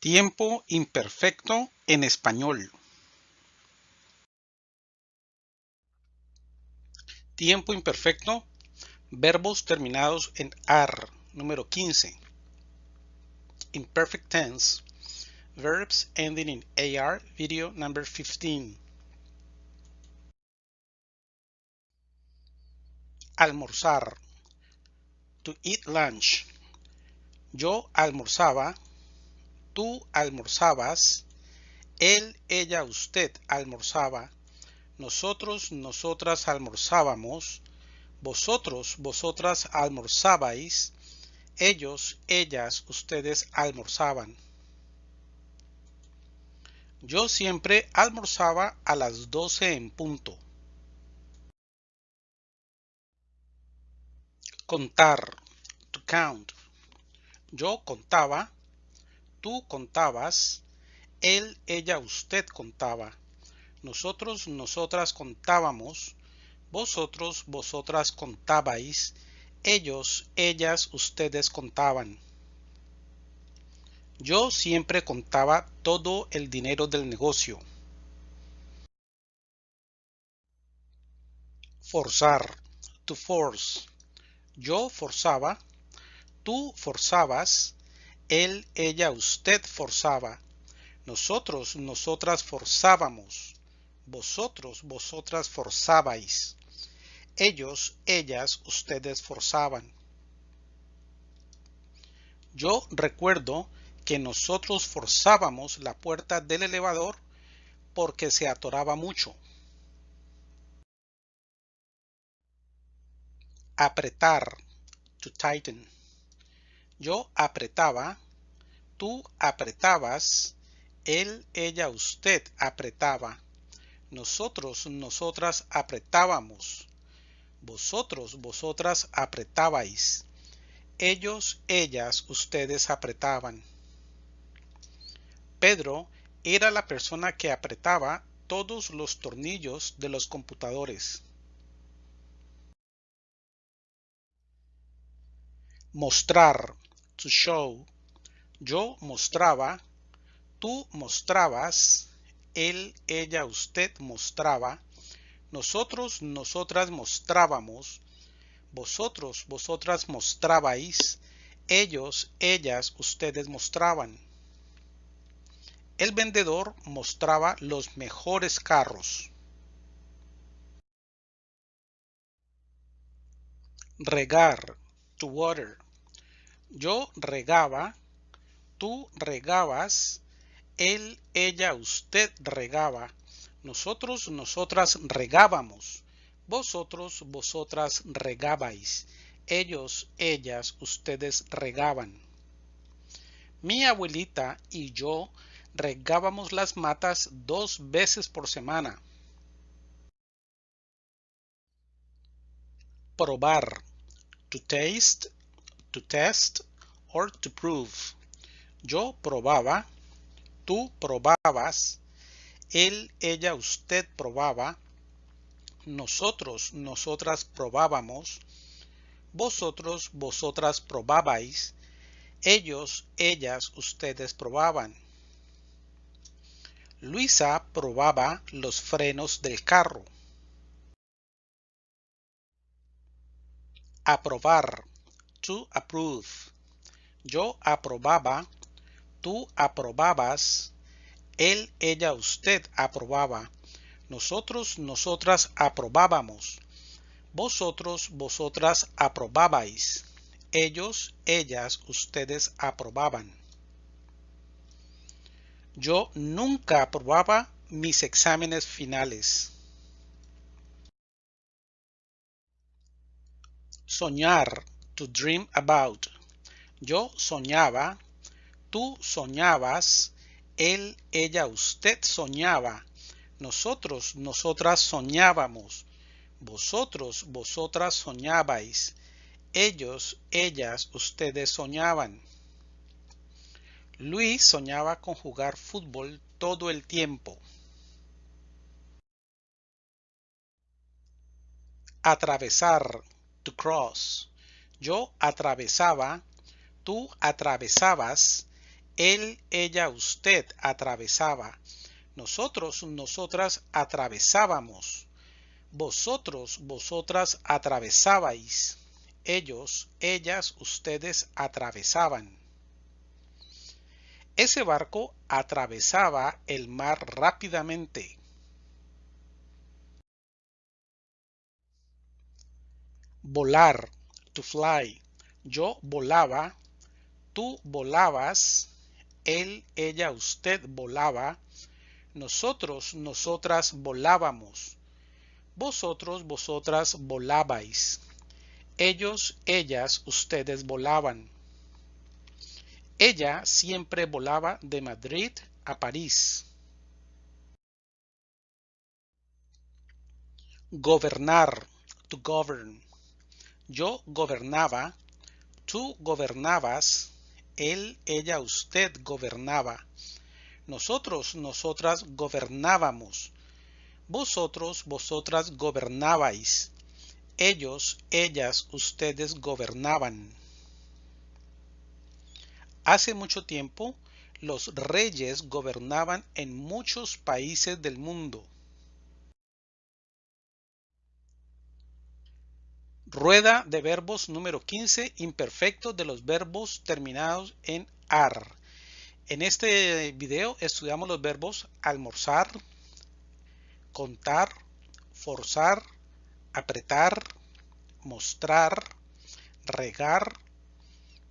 Tiempo imperfecto en español. Tiempo imperfecto. Verbos terminados en AR. Número 15. Imperfect tense. Verbs ending in AR. Video number 15. Almorzar. To eat lunch. Yo almorzaba tú almorzabas, él, ella, usted almorzaba, nosotros, nosotras almorzábamos, vosotros, vosotras almorzabais, ellos, ellas, ustedes almorzaban. Yo siempre almorzaba a las doce en punto. Contar, to count. Yo contaba, tú contabas, él, ella, usted contaba, nosotros, nosotras contábamos, vosotros, vosotras contabais, ellos, ellas, ustedes contaban. Yo siempre contaba todo el dinero del negocio. Forzar, to force. Yo forzaba, tú forzabas, él, ella, usted forzaba. Nosotros, nosotras forzábamos. Vosotros, vosotras forzabais. Ellos, ellas, ustedes forzaban. Yo recuerdo que nosotros forzábamos la puerta del elevador porque se atoraba mucho. Apretar, to tighten. Yo apretaba, tú apretabas, él, ella, usted apretaba. Nosotros, nosotras apretábamos. Vosotros, vosotras apretabais. Ellos, ellas, ustedes apretaban. Pedro era la persona que apretaba todos los tornillos de los computadores. Mostrar to show. Yo mostraba, tú mostrabas, él, ella, usted mostraba, nosotros, nosotras mostrábamos, vosotros, vosotras mostrabais, ellos, ellas, ustedes mostraban. El vendedor mostraba los mejores carros. Regar, to water. Yo regaba, tú regabas, él, ella, usted regaba, nosotros, nosotras regábamos, vosotros, vosotras regabais, ellos, ellas, ustedes regaban. Mi abuelita y yo regábamos las matas dos veces por semana. Probar. To taste to test or to prove. Yo probaba, tú probabas, él, ella, usted probaba, nosotros, nosotras probábamos, vosotros, vosotras probabais, ellos, ellas, ustedes probaban. Luisa probaba los frenos del carro. Aprobar Yo aprobaba, tú aprobabas, él, ella, usted aprobaba, nosotros, nosotras aprobábamos, vosotros, vosotras aprobabais, ellos, ellas, ustedes aprobaban. Yo nunca aprobaba mis exámenes finales. Soñar to dream about. Yo soñaba, tú soñabas, él, ella, usted soñaba, nosotros, nosotras soñábamos, vosotros, vosotras soñabais, ellos, ellas, ustedes soñaban. Luis soñaba con jugar fútbol todo el tiempo. Atravesar, to cross. Yo atravesaba, tú atravesabas, él, ella, usted atravesaba. Nosotros, nosotras atravesábamos. Vosotros, vosotras atravesabais. Ellos, ellas, ustedes atravesaban. Ese barco atravesaba el mar rápidamente. Volar, to fly. Yo volaba, tú volabas, él, ella, usted volaba, nosotros, nosotras volábamos, vosotros, vosotras volabais, ellos, ellas, ustedes volaban. Ella siempre volaba de Madrid a París. Gobernar, to govern. Yo gobernaba, tú gobernabas, él, ella, usted gobernaba. Nosotros, nosotras gobernábamos. Vosotros, vosotras gobernabais. Ellos, ellas, ustedes gobernaban. Hace mucho tiempo, los reyes gobernaban en muchos países del mundo. Rueda de verbos número 15, imperfectos de los verbos terminados en AR. En este video estudiamos los verbos almorzar, contar, forzar, apretar, mostrar, regar,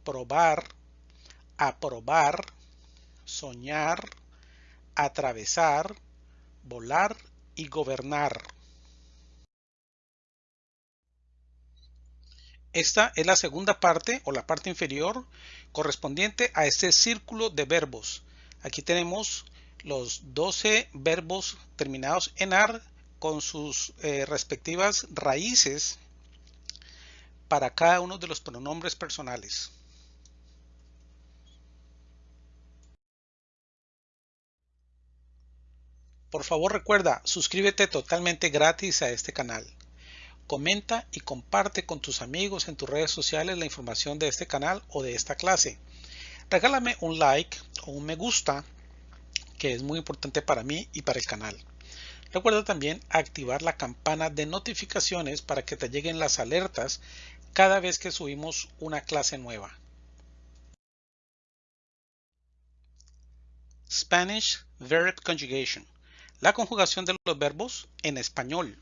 probar, aprobar, soñar, atravesar, volar y gobernar. Esta es la segunda parte o la parte inferior correspondiente a este círculo de verbos. Aquí tenemos los 12 verbos terminados en AR con sus eh, respectivas raíces para cada uno de los pronombres personales. Por favor recuerda, suscríbete totalmente gratis a este canal. Comenta y comparte con tus amigos en tus redes sociales la información de este canal o de esta clase. Regálame un like o un me gusta, que es muy importante para mí y para el canal. Recuerda también activar la campana de notificaciones para que te lleguen las alertas cada vez que subimos una clase nueva. Spanish Verb Conjugation. La conjugación de los verbos en español.